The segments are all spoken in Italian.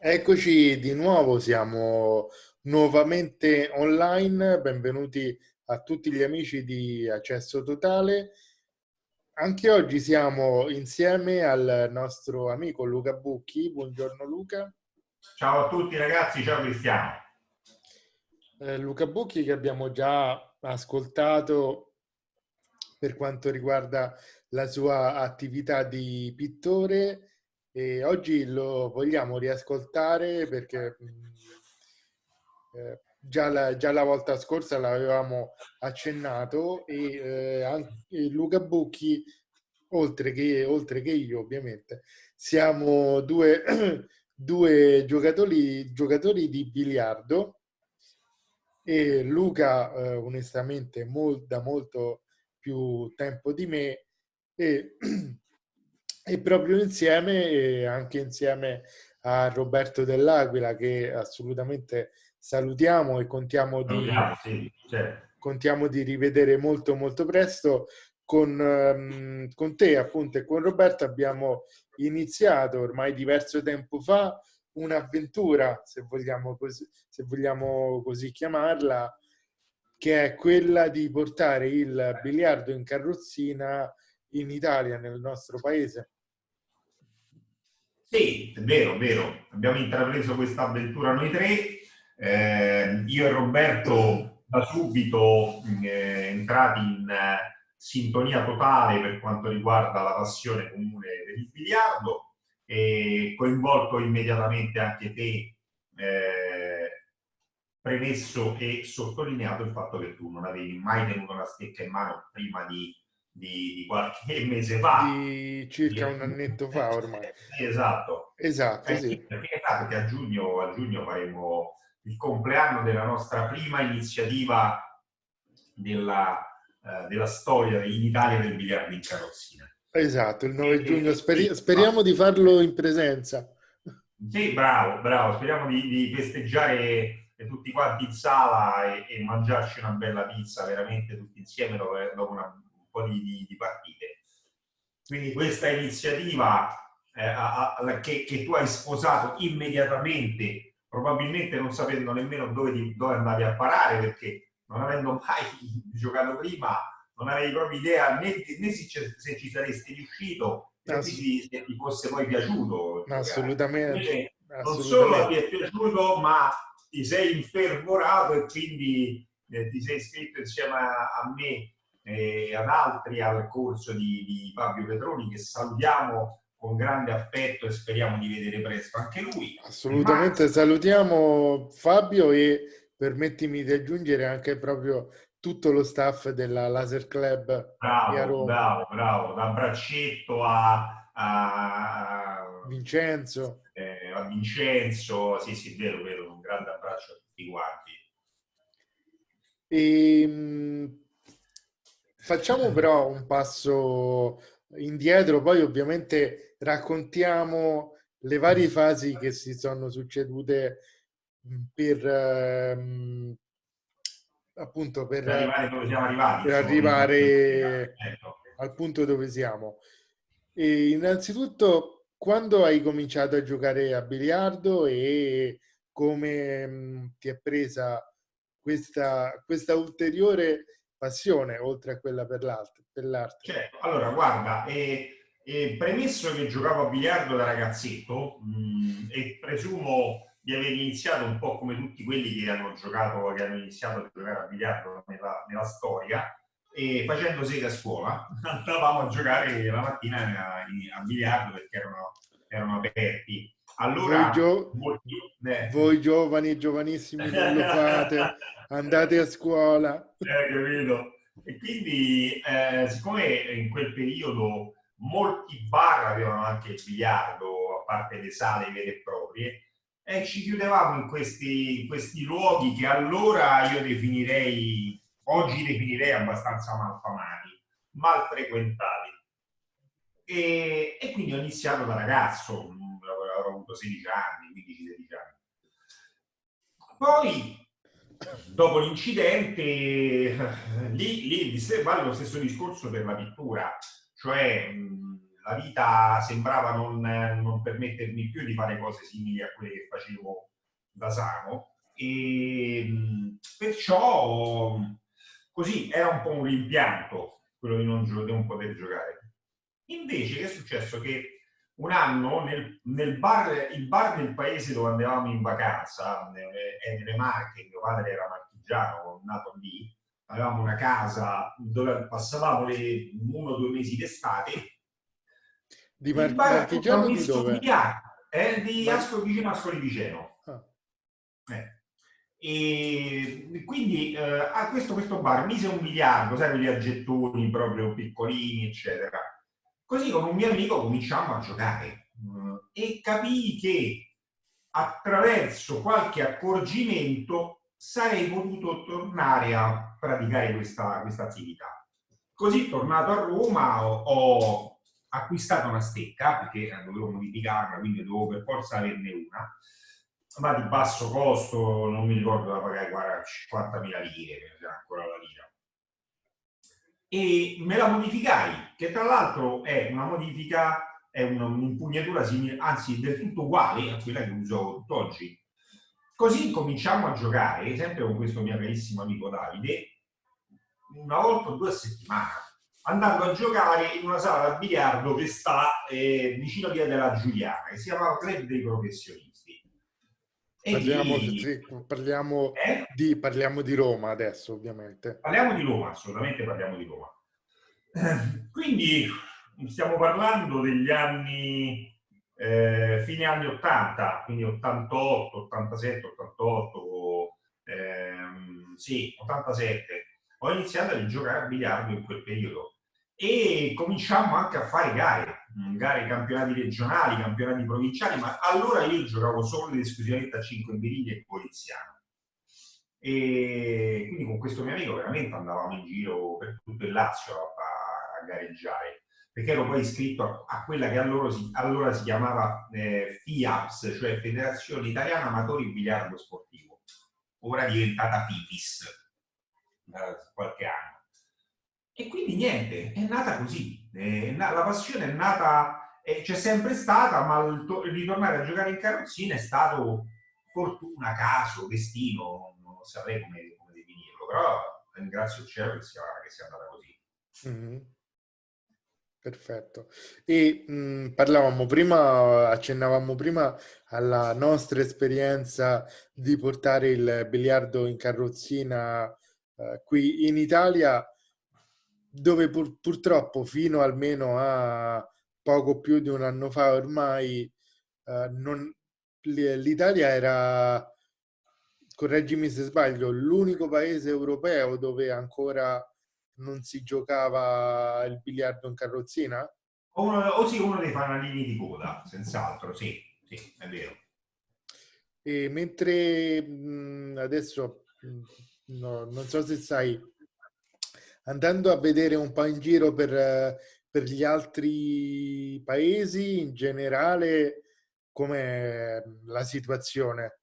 Eccoci di nuovo, siamo nuovamente online. Benvenuti a tutti gli amici di Accesso Totale. Anche oggi siamo insieme al nostro amico Luca Bucchi. Buongiorno Luca. Ciao a tutti ragazzi, ciao Cristiano. Eh, Luca Bucchi che abbiamo già ascoltato per quanto riguarda la sua attività di pittore e oggi lo vogliamo riascoltare perché eh, già, la, già, la, volta scorsa l'avevamo accennato e, eh, anche Luca Bucchi, oltre che, oltre che io ovviamente, siamo due, due giocatori, giocatori di biliardo. E Luca eh, onestamente mol, da molto più tempo di me e e proprio insieme, anche insieme a Roberto Dell'Aquila, che assolutamente salutiamo e contiamo di, sì, certo. contiamo di rivedere molto molto presto. Con, um, con te appunto e con Roberto abbiamo iniziato ormai diverso tempo fa un'avventura, se se vogliamo così chiamarla, che è quella di portare il biliardo in carrozzina in Italia, nel nostro paese. Sì, è vero, è vero. Abbiamo intrapreso questa avventura noi tre. Eh, io e Roberto da subito eh, entrati in eh, sintonia totale per quanto riguarda la passione comune per il biliardo e coinvolto immediatamente anche te, eh, premesso e sottolineato il fatto che tu non avevi mai tenuto una stecca in mano prima di di, di, qualche mese fa. Di circa un annetto fa ormai. Sì, esatto. Esatto, eh, sì. Perché, perché a giugno, a giugno faremo il compleanno della nostra prima iniziativa della, uh, della storia in Italia del biliardo in carrozzina. Esatto, il 9 giugno. Speri speriamo di farlo in presenza. Sì, bravo, bravo. Speriamo di, di festeggiare tutti quanti in sala e, e, mangiarci una bella pizza veramente tutti insieme dopo, dopo una po' di, di, partite. Quindi questa iniziativa eh, a, a, che, che, tu hai sposato immediatamente, probabilmente non sapendo nemmeno dove, di, dove andavi a parare, perché non avendo mai giocato prima, non avevi proprio idea né, né se, se, ci saresti riuscito, né se ti fosse poi piaciuto. Assolutamente. non solo ti è piaciuto, ma ti sei infervorato e quindi eh, ti sei iscritto insieme a, a me e ad altri al corso di, di Fabio Petroni che salutiamo con grande affetto e speriamo di vedere presto anche lui. Assolutamente Ma... salutiamo Fabio e permettimi di aggiungere anche proprio tutto lo staff della Laser Club bravo, Bravo, bravo, da Braccetto a, a Vincenzo. Eh, a Vincenzo, sì sì, vero, vero, un grande abbraccio a tutti quanti. E, ehm, Facciamo però un passo indietro, poi ovviamente raccontiamo le varie fasi che si sono succedute per ehm, appunto per, per arrivare dove siamo arrivati, per arrivare certo. al punto dove siamo. E innanzitutto, quando hai cominciato a giocare a biliardo e come mh, ti è presa questa, questa ulteriore passione oltre a quella per l'arte. Certo, allora guarda, eh, eh, premesso che giocavo a biliardo da ragazzetto mh, mm, e presumo di aver iniziato un po' come tutti quelli che hanno giocato, che hanno iniziato a giocare a biliardo nella, nella storia, e facendo sede a scuola andavamo a giocare la mattina a, a biliardo perché erano, erano aperti. Allora, voi, gio molti, eh. voi giovani, giovanissimi, non lo fate. andate a scuola. Eh, capito? E quindi, eh, siccome in quel periodo molti bar avevano anche il biliardo, a parte le sale vere e proprie, e ci chiudevamo in questi, questi luoghi che allora io definirei, oggi definirei abbastanza malfamati, mal frequentati. E, e, quindi ho iniziato da ragazzo, avuto 16 anni, 15-16 anni. Poi dopo l'incidente, lì, lì vale lo stesso discorso per la pittura, cioè la vita sembrava non, non, permettermi più di fare cose simili a quelle che facevo da sano e perciò così era un po' un rimpianto quello di non, di non poter giocare. Invece che è successo? Che un anno nel, nel bar, il bar del paese dove andavamo in vacanza, è nelle Marche, mio padre era marchigiano, nato lì, avevamo una casa dove passavamo le, uno o due mesi d'estate. Di Mar- Marchigiano di dove? Eh, di Ascoli vicino Ascoli Viceno. Ah. Eh. E quindi eh, a questo, questo bar mise un miliardo, sai, quelli a gettoni proprio piccolini, eccetera. Così con un mio amico cominciamo a giocare mm, e capii che attraverso qualche accorgimento sarei potuto tornare a praticare questa, questa attività. Così, tornato a Roma, ho, acquistato una stecca, perché dovevo modificarla, quindi dovevo per forza averne una, ma di basso costo, non mi ricordo da pagare 50.000 lire, ancora la lira. E me la modificai, che tra l'altro è una modifica, è un'impugnatura simile, anzi del tutto uguale a quella che uso tutt'oggi. Così cominciamo a giocare, sempre con questo mio carissimo amico Davide, una volta o due a settimana, andando a giocare in una sala da biliardo che sta eh, vicino via della Giuliana, che si chiama Club dei Professionisti. Parliamo, di... Sì, parliamo, eh? di, parliamo, di, Roma adesso, ovviamente. Parliamo di Roma, assolutamente parliamo di Roma. Quindi stiamo parlando degli anni eh, fine anni 80, quindi 88, 87, 88, ehm, sì, 87, ho iniziato a giocare a biliardo in quel periodo e cominciamo anche a fare gare, mm, gare campionati regionali, campionati provinciali, ma allora io giocavo solo ed esclusivamente a 5 birilli e poliziano. E quindi con questo mio amico veramente andavamo in giro per tutto il Lazio a, a gareggiare perché ero poi iscritto a, quella che allora si, allora si chiamava eh, FIAPS, cioè Federazione Italiana Amatori Biliardo Sportivo, ora diventata FIFIS da qualche anno. E quindi niente, è nata così, è la passione è nata, c'è sempre stata, ma il, ritornare a giocare in carrozzina è stato fortuna, caso, destino, non saprei come, come definirlo, però ringrazio il cielo che sia, che sia andata così. Mm -hmm. Perfetto. E mh, parlavamo prima, accennavamo prima alla nostra esperienza di portare il biliardo in carrozzina eh, qui in Italia, dove pur, purtroppo fino almeno a poco più di un anno fa ormai eh, l'Italia era, correggimi se sbaglio, l'unico paese europeo dove ancora non si giocava il biliardo in carrozzina? O, uno, o sì, uno dei fanalini di coda, senz'altro, sì, sì, è vero. E mentre mh, adesso, mh, no, non so se sai, andando a vedere un po' in giro per, per gli altri paesi, in generale, com'è la situazione?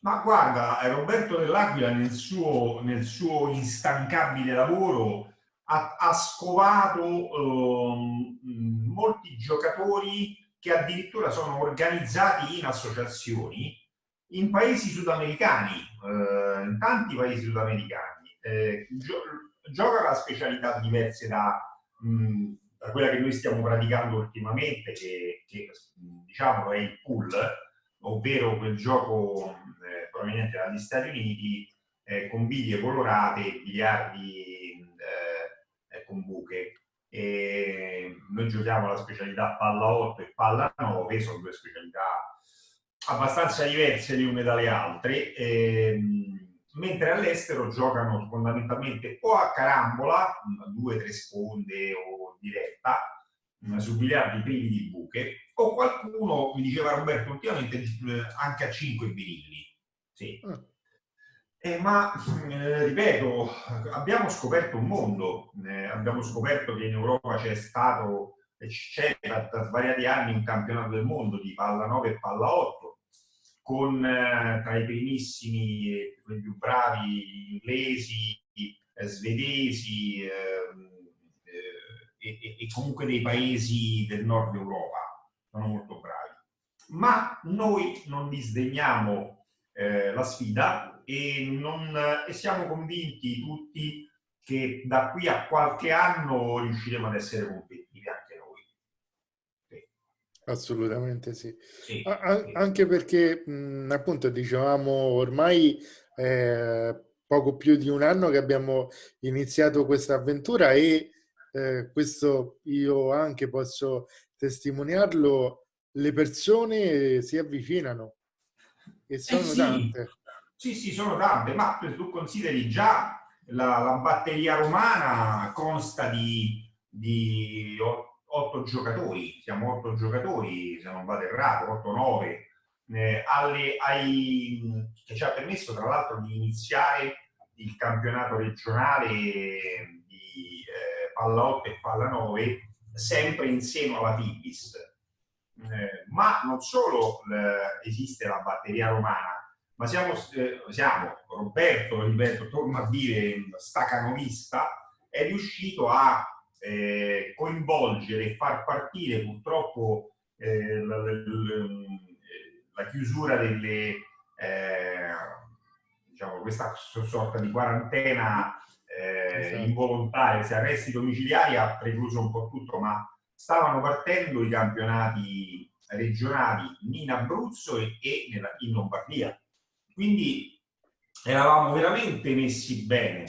Ma guarda, Roberto dell'Aquila nel suo, nel suo instancabile lavoro ha, ha scovato eh, molti giocatori che addirittura sono organizzati in associazioni in paesi sudamericani, eh, in tanti paesi sudamericani. Eh, gioca a specialità diverse da, mh, da, quella che noi stiamo praticando ultimamente, che, che diciamo è il pool, ovvero quel gioco eh, proveniente dagli Stati Uniti eh, con biglie colorate, biliardi eh, con buche. E noi giochiamo la specialità palla 8 e palla 9, sono due specialità abbastanza diverse le une dalle altre, ehm, mentre all'estero giocano fondamentalmente o a carambola, due o tre sponde o diretta, su biliardi privi di buche, o qualcuno, mi diceva Roberto ultimamente, eh, anche a 5 birilli. Sì. Mm. Eh, ma, eh, ripeto, abbiamo scoperto un mondo, eh, abbiamo scoperto che in Europa c'è stato, c'è da, da, svariati anni un campionato del mondo di palla 9 e palla 8, con eh, tra i primissimi, i più bravi inglesi, eh, svedesi, ehm, e, e, comunque dei paesi del nord Europa, sono molto bravi. Ma noi non disdegniamo eh, la sfida e, non, e siamo convinti tutti che da qui a qualche anno riusciremo ad essere competitivi. Assolutamente sì. sì. Anche perché mh, appunto dicevamo ormai eh, poco più di un anno che abbiamo iniziato questa avventura e eh, questo io anche posso testimoniarlo, le persone si avvicinano e eh sono eh sì. tante. Sì, sì, sono tante, ma tu consideri già la, la batteria romana consta di, di otto giocatori, siamo otto giocatori, se non vado errato, 8-9, eh, alle, ai, che ci ha permesso tra l'altro di iniziare il campionato regionale di eh, palla 8 e palla 9 sempre in seno alla Fibis. Eh, ma non solo eh, esiste la batteria romana, ma siamo, eh, siamo Roberto, ripeto, torno a dire, stacanovista, è riuscito a eh, coinvolgere e far partire purtroppo eh, la, la, la, chiusura delle, eh, diciamo, questa sorta di quarantena eh, esatto. involontaria, se arresti domiciliari ha precluso un po' tutto, ma stavano partendo i campionati regionali in Abruzzo e, e nella, in Lombardia quindi eravamo veramente messi bene.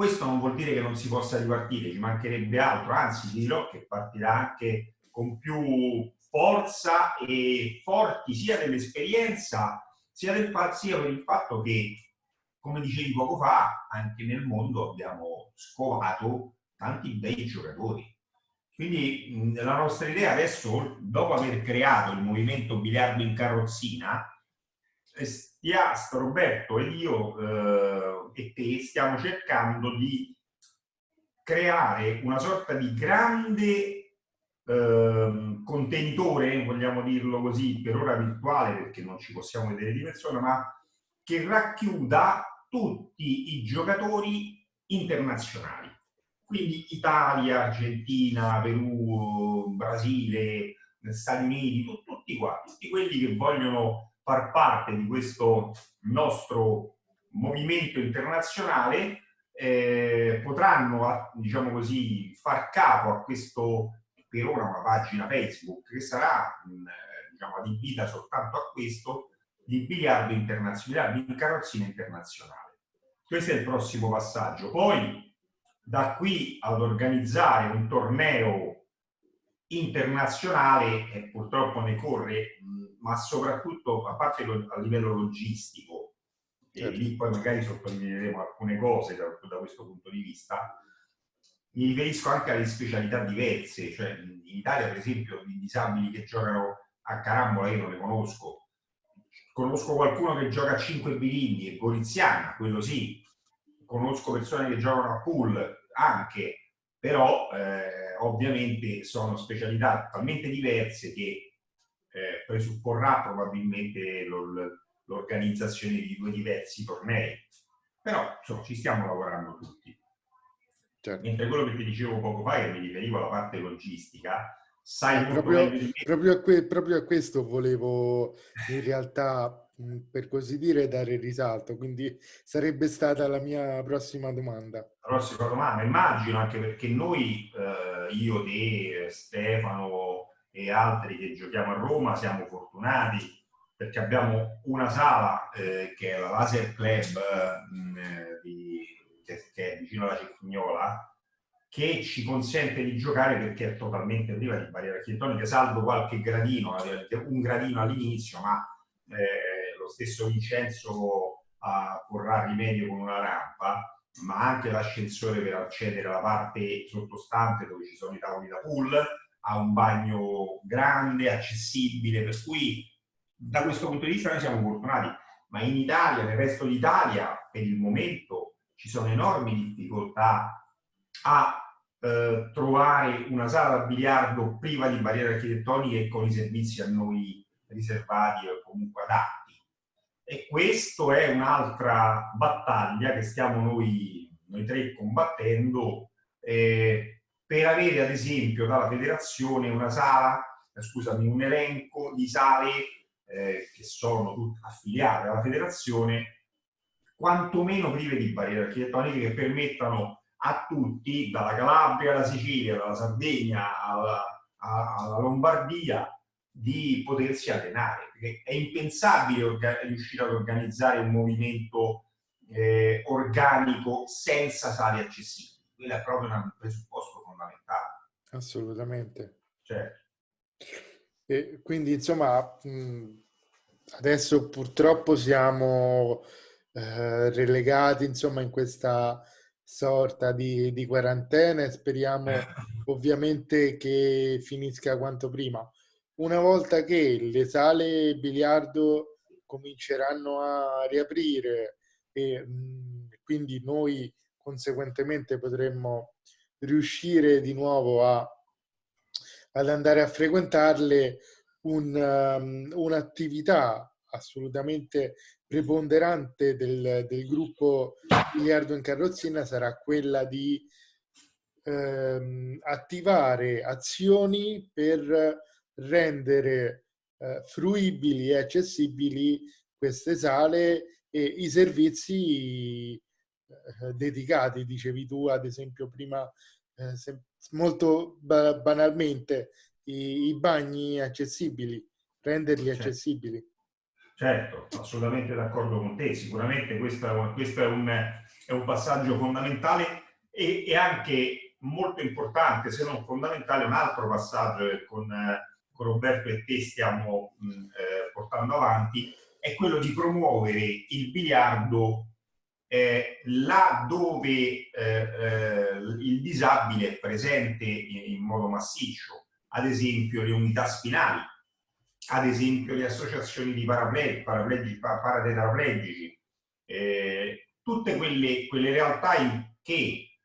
Questo non vuol dire che non si possa ripartire, ci mancherebbe altro, anzi dirò che partirà anche con più forza e forti sia dell'esperienza sia, del, sia per il fatto che, come dicevi poco fa, anche nel mondo abbiamo scovato tanti bei giocatori. Quindi la nostra idea adesso, dopo aver creato il movimento biliardo in carrozzina, Stiast, Roberto ed io eh, e te stiamo cercando di creare una sorta di grande eh, contenitore, vogliamo dirlo così, per ora virtuale perché non ci possiamo vedere di persona, ma che racchiuda tutti i giocatori internazionali. Quindi Italia, Argentina, Perù, Brasile, Stati Uniti, tutti qua, tutti quelli che vogliono far parte di questo nostro movimento internazionale eh, potranno, diciamo così, far capo a questo, per ora una pagina Facebook che sarà diciamo, adibita soltanto a questo, di biliardo internazionale, di carrozzina internazionale. Questo è il prossimo passaggio. Poi, da qui ad organizzare un torneo internazionale, e purtroppo ne corre ma soprattutto, a parte a livello logistico, certo. e lì poi magari sottolineeremo alcune cose da, da, questo punto di vista, mi riferisco anche alle specialità diverse, cioè in Italia per esempio i disabili che giocano a carambola io non ne conosco, conosco qualcuno che gioca a 5 birilli, è goriziana, quello sì, conosco persone che giocano a pool anche, però eh, ovviamente sono specialità talmente diverse che eh, presupporrà probabilmente l'organizzazione di due diversi tornei. Però insomma, ci stiamo lavorando tutti. Certo. Mentre quello che ti dicevo poco fa, che mi riferivo alla parte logistica, sai eh, proprio, proprio, a que, proprio, a questo volevo in realtà, per così dire, dare risalto. Quindi sarebbe stata la mia prossima domanda. La prossima domanda, immagino anche perché noi, eh, io, te, Stefano, e altri che giochiamo a Roma siamo fortunati perché abbiamo una sala eh, che è la Laser Club mh, eh, di, che, che, è vicino alla Cecchignola che ci consente di giocare perché è totalmente priva di barriere architettoniche, salvo qualche gradino, un gradino all'inizio, ma eh, lo stesso Vincenzo uh, porrà rimedio con una rampa, ma anche l'ascensore per accedere alla parte sottostante dove ci sono i tavoli da pool, ha un bagno grande, accessibile, per cui da questo punto di vista noi siamo fortunati, ma in Italia, nel resto d'Italia, per il momento ci sono enormi difficoltà a eh, trovare una sala da biliardo priva di barriere architettoniche e con i servizi a noi riservati o comunque adatti. E questa è un'altra battaglia che stiamo noi, noi tre combattendo. Eh, per avere ad esempio dalla federazione una sala, eh, scusami, un elenco di sale eh, che sono affiliate alla federazione, quantomeno prive di barriere architettoniche che permettano a tutti, dalla Calabria alla Sicilia, dalla Sardegna alla, alla Lombardia, di potersi allenare. Perché è impensabile riuscire ad organizzare un movimento eh, organico senza sale accessibili. Quello è proprio un presupposto fondamentale. Assolutamente. Certo. E quindi insomma adesso purtroppo siamo eh, relegati insomma in questa sorta di, di quarantena e speriamo ovviamente che finisca quanto prima. Una volta che le sale biliardo cominceranno a riaprire e mh, quindi noi conseguentemente potremmo riuscire di nuovo a, ad andare a frequentarle, un, um, un'attività assolutamente preponderante del, del gruppo Miliardo in Carrozzina sarà quella di ehm, attivare azioni per rendere eh, fruibili e accessibili queste sale e i servizi dedicati, dicevi tu ad esempio prima, eh, molto ba banalmente, i, i, bagni accessibili, renderli certo. accessibili. Certo, assolutamente d'accordo con te, sicuramente questo, questo è, un, è, un, passaggio fondamentale e, e, anche molto importante, se non fondamentale, un altro passaggio che con, con Roberto e te stiamo mh, eh, portando avanti, è quello di promuovere il biliardo eh, là dove eh, eh, il disabile è presente in, in, modo massiccio, ad esempio le unità spinali, ad esempio le associazioni di paraplegici, paraplegici eh, tutte quelle, quelle, realtà che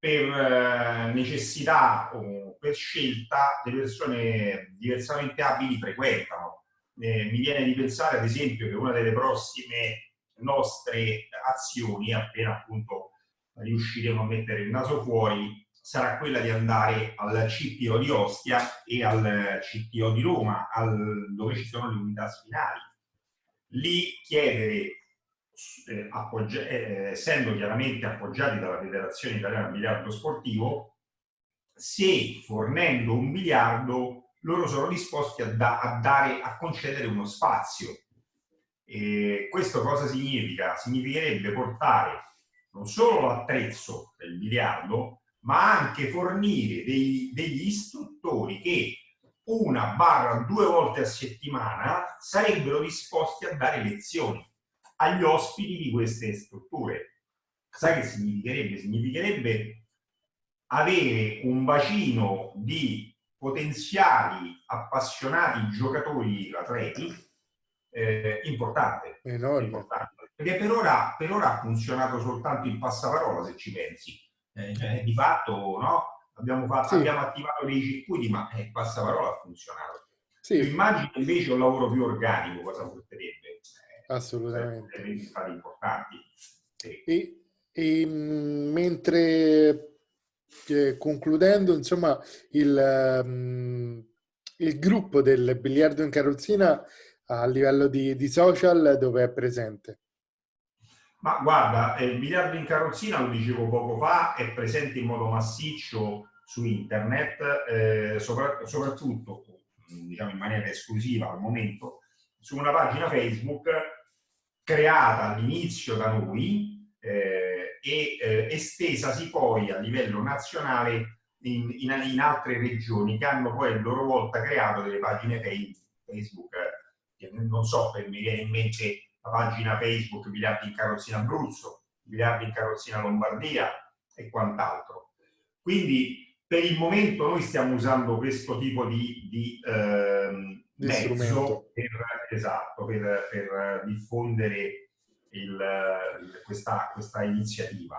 per eh, necessità o per scelta le persone diversamente abili frequentano. Eh, mi viene di pensare ad esempio che una delle prossime nostre azioni, appena appunto riusciremo a mettere il naso fuori, sarà quella di andare al CTO di Ostia e al CTO di Roma, al, dove ci sono le unità spinali. Lì chiedere, eh, eh, essendo chiaramente appoggiati dalla Federazione Italiana Biliardo Sportivo, se fornendo un biliardo loro sono disposti a, da, a, dare, a concedere uno spazio e questo cosa significa? Significherebbe portare non solo l'attrezzo del biliardo, ma anche fornire dei, degli istruttori che una barra due volte a settimana sarebbero disposti a dare lezioni agli ospiti di queste strutture. Sai che significherebbe? Significherebbe avere un bacino di potenziali appassionati giocatori atleti eh, importante, importante, Perché per ora, per ora, ha funzionato soltanto il passaparola, se ci pensi. Eh, cioè, di fatto, no? Abbiamo, fatto, sì. abbiamo attivato dei circuiti, ma eh, il passaparola ha funzionato. Sì. Immagino invece un lavoro più organico, cosa porterebbe? Eh, Assolutamente. Risultati importanti. Sì. E, e mm, mentre eh, concludendo, insomma, il, um, il gruppo del biliardo in carrozzina a livello di, di social dove è presente? Ma guarda, il biliardo in carrozzina, lo dicevo poco fa, è presente in modo massiccio su internet, eh, sopra, soprattutto diciamo in maniera esclusiva al momento, su una pagina Facebook creata all'inizio da noi eh, e eh, estesasi poi a livello nazionale in, in, in, altre regioni che hanno poi a loro volta creato delle pagine Facebook non so, mi viene in mente la pagina Facebook Biliardi in Carrozzina Abruzzo, Biliardi in Carrozzina Lombardia e quant'altro. Quindi per il momento noi stiamo usando questo tipo di, di eh, mezzo per, esatto, per, per diffondere il, questa, questa, iniziativa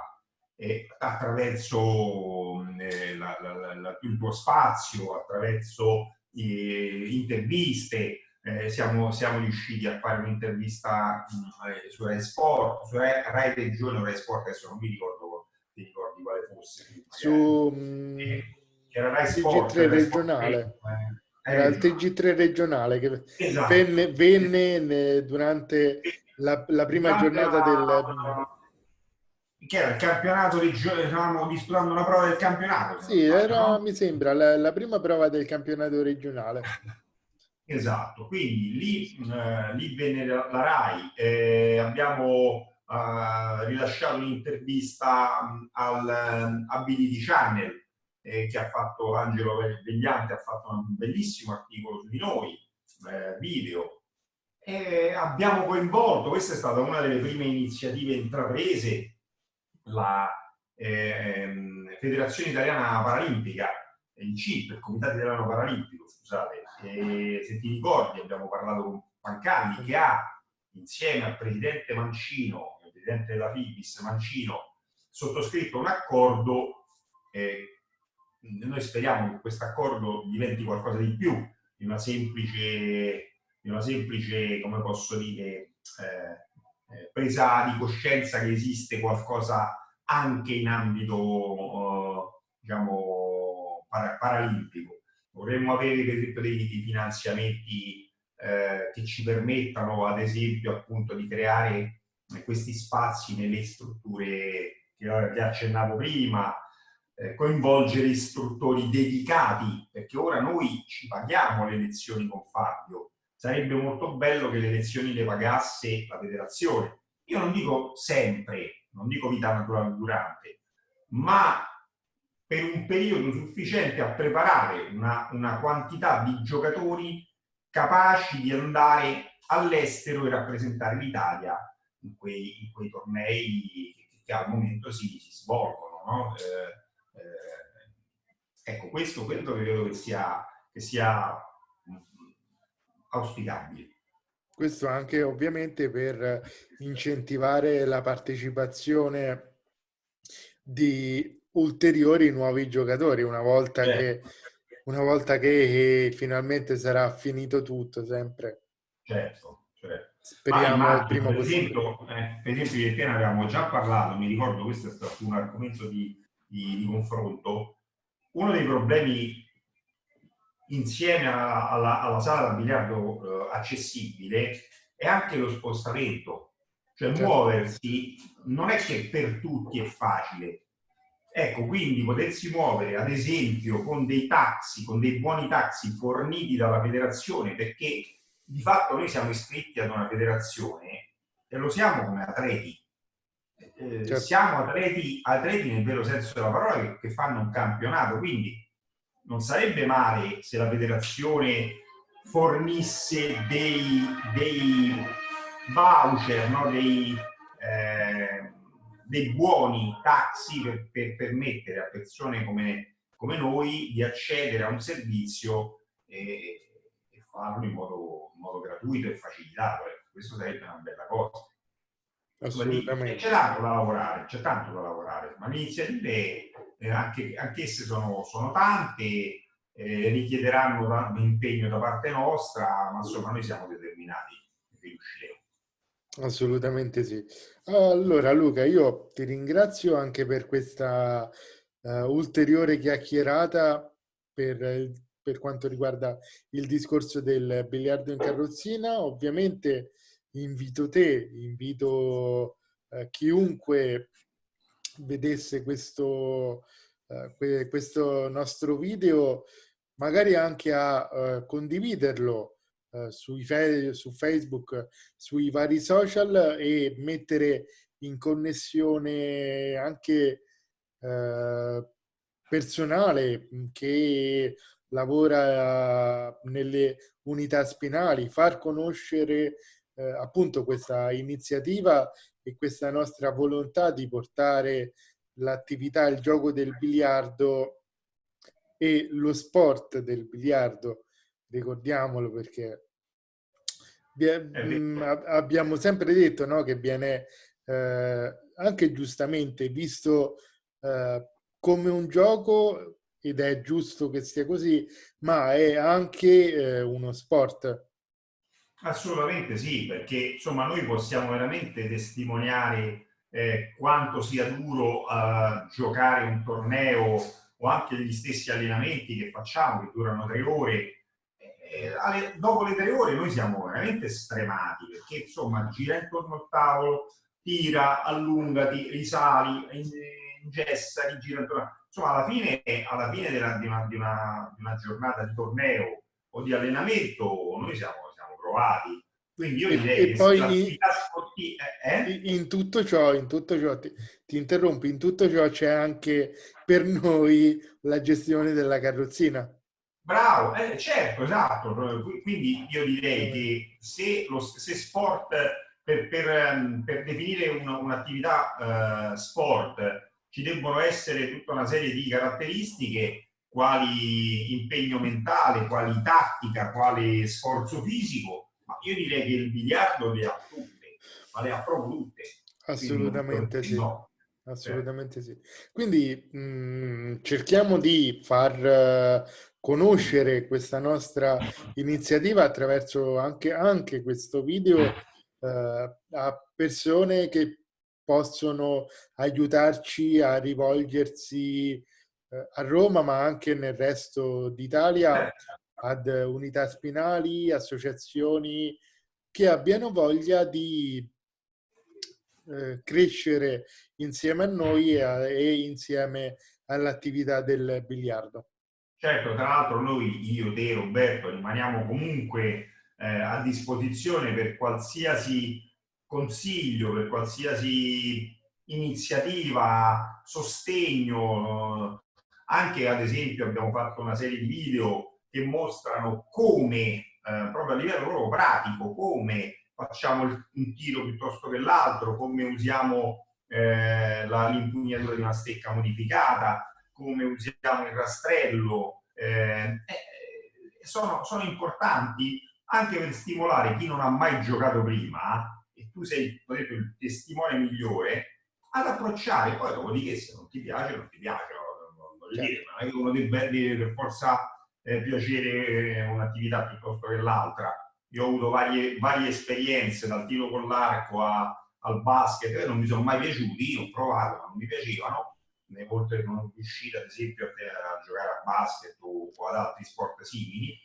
e attraverso eh, la, la, la, il tuo spazio, attraverso eh, interviste, eh, siamo, siamo, riusciti a fare un'intervista eh, su Rai Sport, su Rai, Rai Regione o Rai Sport, adesso non mi ricordo, mi ricordi quale fosse. su mm, TG3 regionale. Eh, Era il TG3 regionale che esatto. venne, venne durante la, la prima giornata del che era il campionato di stavamo disputando una prova del campionato sì era no? mi sembra la, la, prima prova del campionato regionale esatto quindi lì, eh, lì venne la, RAI eh, abbiamo eh, rilasciato un'intervista al um, Ability Channel eh, che ha fatto Angelo Vegliante ha fatto un bellissimo articolo su di noi eh, video. E abbiamo coinvolto questa è stata una delle prime iniziative intraprese la eh, Federazione Italiana Paralimpica, il CIP, il Comitato Italiano Paralimpico, scusate, e, se ti ricordi abbiamo parlato con Pancalli che ha insieme al Presidente Mancino, il Presidente della FIBIS Mancino, sottoscritto un accordo eh, noi speriamo che questo accordo diventi qualcosa di più di una semplice, di una semplice come posso dire, eh, eh, presa di coscienza che esiste qualcosa anche in ambito eh, diciamo para paralimpico. Vorremmo avere per esempio dei, dei finanziamenti eh, che ci permettano ad esempio appunto di creare questi spazi nelle strutture che, che accennavo prima, eh, coinvolgere istruttori dedicati, perché ora noi ci paghiamo le lezioni con Fabio, sarebbe molto bello che le lezioni le pagasse la federazione. Io non dico sempre, non dico vita naturale durante, ma per un periodo sufficiente a preparare una, una quantità di giocatori capaci di andare all'estero e rappresentare l'Italia in quei, in quei tornei che, che, al momento si, si svolgono. No? Eh, eh, ecco, questo credo che sia, che sia auspicabili. Questo anche ovviamente per incentivare la partecipazione di ulteriori nuovi giocatori una volta, certo. che, una volta che finalmente sarà finito tutto sempre. Certo, certo. Speriamo al primo per esempio, eh, per esempio, di Piena avevamo già parlato, mi ricordo questo è stato un argomento di, di, di confronto. Uno dei problemi insieme alla, alla, alla sala da biliardo eh, accessibile è anche lo spostamento, cioè certo. muoversi non è che per tutti è facile. Ecco, quindi potersi muovere, ad esempio, con dei taxi, con dei buoni taxi forniti dalla federazione, perché di fatto noi siamo iscritti ad una federazione e lo siamo come atleti. Eh, certo. Siamo atleti, atleti nel vero senso della parola che, che fanno un campionato, quindi non sarebbe male se la federazione fornisse dei, dei voucher, no? dei, dei, buoni taxi per, per, permettere a persone come, come, noi di accedere a un servizio e, e farlo in modo, in modo, gratuito e facilitato. Ecco, questo sarebbe una bella cosa. Assolutamente. C'è tanto da lavorare, c'è tanto da lavorare, ma le iniziative eh, anche, anch'esse sono, sono tante, eh, richiederanno un impegno da parte nostra, ma insomma noi siamo determinati che riusciremo. Assolutamente sì. Allora Luca, io ti ringrazio anche per questa uh, ulteriore chiacchierata per, per quanto riguarda il discorso del biliardo in carrozzina. Ovviamente invito te, invito uh, chiunque vedesse questo, uh, questo nostro video, magari anche a condividerlo su Facebook, sui vari social e mettere in connessione anche personale che lavora nelle unità spinali, far conoscere eh, appunto questa iniziativa e questa nostra volontà di portare l'attività, il gioco del biliardo e lo sport del biliardo, ricordiamolo perché mm, abbiamo sempre detto no, che viene eh, anche giustamente visto eh, come un gioco ed è giusto che sia così, ma è anche eh, uno sport. Assolutamente sì, perché insomma noi possiamo veramente testimoniare eh, quanto sia duro uh, giocare un torneo o anche gli stessi allenamenti che facciamo, che durano tre ore, eh, alle, dopo le tre ore noi siamo veramente stremati, perché insomma gira intorno al tavolo, tira, allungati, risali, ingessa, rigira intorno. Insomma, alla fine, alla fine della, di, una, di, una, di, una, giornata di torneo o di allenamento noi siamo, siamo provati. Quindi io direi e che poi sportiva, eh? in tutto ciò, in tutto ciò ti, ti interrompi, in tutto ciò c'è anche per noi la gestione della carrozzina. Bravo, eh, certo, esatto. Quindi io direi che se, lo, se sport, per, per, ehm, per definire un'attività un uh, sport, ci debbono essere tutta una serie di caratteristiche, quali impegno mentale, quali tattica, quale sforzo fisico, ma io direi che il biliardo le ha tutte, ma le ha proprio tutte. Assolutamente sì. No. Assolutamente sì. Quindi mh, mm, cerchiamo di far conoscere questa nostra iniziativa attraverso anche, anche questo video eh, a persone che possono aiutarci a rivolgersi eh, a Roma ma anche nel resto d'Italia ad unità spinali, associazioni che abbiano voglia di eh, crescere insieme a noi e, e insieme all'attività del biliardo. Certo, tra l'altro noi, io, te, Roberto, rimaniamo comunque eh, a disposizione per qualsiasi consiglio, per qualsiasi iniziativa, sostegno. Anche ad esempio abbiamo fatto una serie di video che mostrano come, eh, proprio a livello proprio pratico, come facciamo un tiro piuttosto che l'altro, come usiamo eh, l'impugnatura di una stecca modificata, come usiamo il rastrello, eh, eh, sono, sono, importanti anche per stimolare chi non ha mai giocato prima, e tu sei detto, il testimone migliore, ad approcciare, poi dopodiché se non ti piace, non ti piace, non, voglio certo. dire, non è che uno deve per forza eh, piacere un'attività piuttosto che l'altra. Io ho avuto varie, varie esperienze, dal tiro con l'arco al basket, non mi sono mai piaciuti, ho provato, ma non mi piacevano, ne molte non riuscite ad esempio a, a, giocare a basket o, o, ad altri sport simili,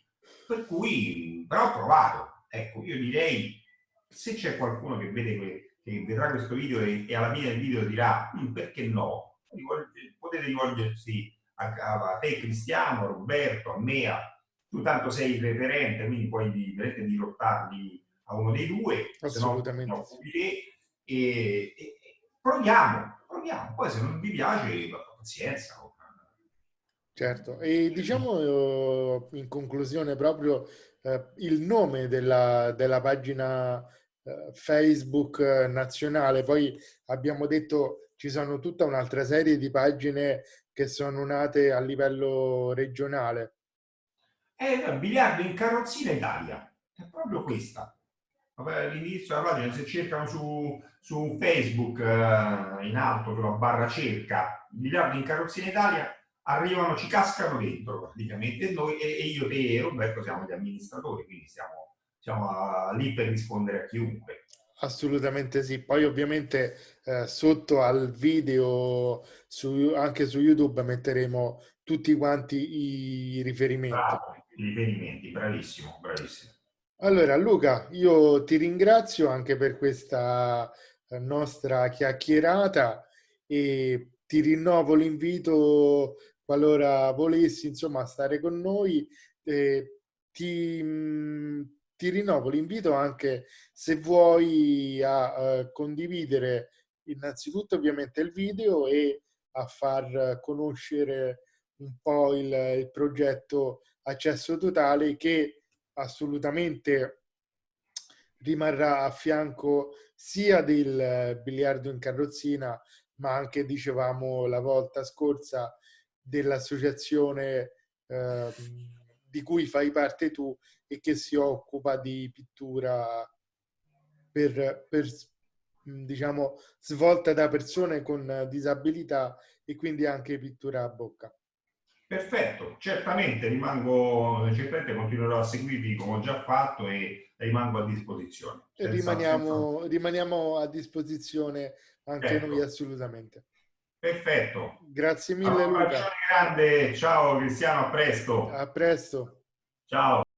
per cui però ho provato. Ecco, io direi, se c'è qualcuno che vede che vedrà questo video e, e, alla fine del video dirà mm, perché no, potete rivolgersi a, a, te Cristiano, Roberto, a me, a, tu tanto sei il referente, quindi puoi dirottarli a uno dei due, se no, no e, e proviamo, proviamo. Poi se non vi piace, pazienza. Certo, e diciamo eh, in conclusione proprio eh, il nome della, della pagina eh, Facebook nazionale, poi abbiamo detto ci sono tutta un'altra serie di pagine che sono nate a livello regionale. È Biliardo in Carrozzina Italia, è proprio questa l'indirizzo della pagina, se cercano su, su Facebook eh, in alto sulla barra cerca miliardi in carrozzina Italia, arrivano, ci cascano dentro praticamente noi e, e io, te e Roberto siamo gli amministratori, quindi siamo, siamo a, lì per rispondere a chiunque. Assolutamente sì, poi ovviamente eh, sotto al video su, anche su YouTube metteremo tutti quanti i riferimenti. Bravo, i riferimenti, bravissimo, bravissimo. Allora Luca, io ti ringrazio anche per questa eh, nostra chiacchierata e ti rinnovo l'invito qualora volessi insomma stare con noi. Eh, ti, mm, ti, rinnovo l'invito anche se vuoi a, eh, condividere innanzitutto ovviamente il video e a far conoscere un po' il, il progetto Accesso Totale che assolutamente rimarrà a fianco sia del biliardo in carrozzina, ma anche, dicevamo la volta scorsa, dell'associazione eh, di cui fai parte tu e che si occupa di pittura per, per diciamo, svolta da persone con disabilità e quindi anche pittura a bocca. Perfetto, certamente rimango, certamente continuerò a seguirvi come ho già fatto e rimango a disposizione. Rimaniamo, senza... rimaniamo, a disposizione anche ecco. noi assolutamente. Perfetto. Grazie mille allora, Luca. grande, ciao Cristiano, a presto. A presto. Ciao.